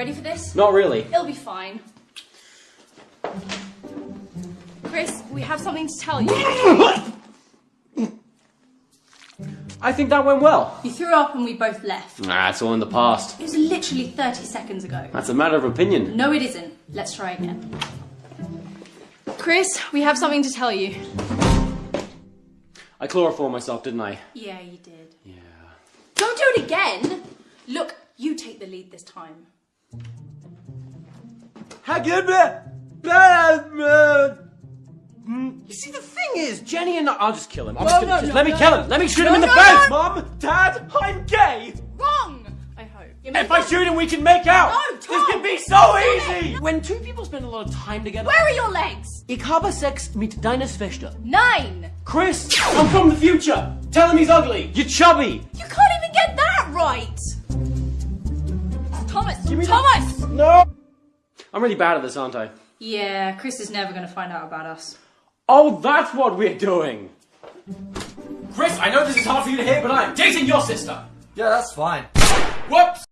ready for this? Not really. It'll be fine. Chris, we have something to tell you. I think that went well. You threw up and we both left. Nah, it's all in the past. It was literally 30 seconds ago. That's a matter of opinion. No, it isn't. Let's try again. Chris, we have something to tell you. I chloroformed myself, didn't I? Yeah, you did. Yeah. Don't do it again! Look, you take the lead this time. Hmm. You see, the thing is, Jenny and I, I'll just kill him. I'm No, just gonna, no, just no, let me kill him. Let me shoot him No, in the no, face. no. Mom, Dad, I'm gay. Wrong! I hope. If I shoot him, we can make out. No, this can be so Tom. easy. When two people spend a lot of time together, Where are your legs? ich habe Sex mit deiner Schwester. Nine! Chris, I'm from the future. Tell him he's ugly. You're chubby. You can't even get that right! Thomas! me Thomas! No. I'm really bad at this, aren't I? Yeah, Chris is never gonna find out about us. Oh, that's what we're doing. Chris, I know this is hard for you to hear, but I'm dating your sister. Yeah, that's fine. Whoops.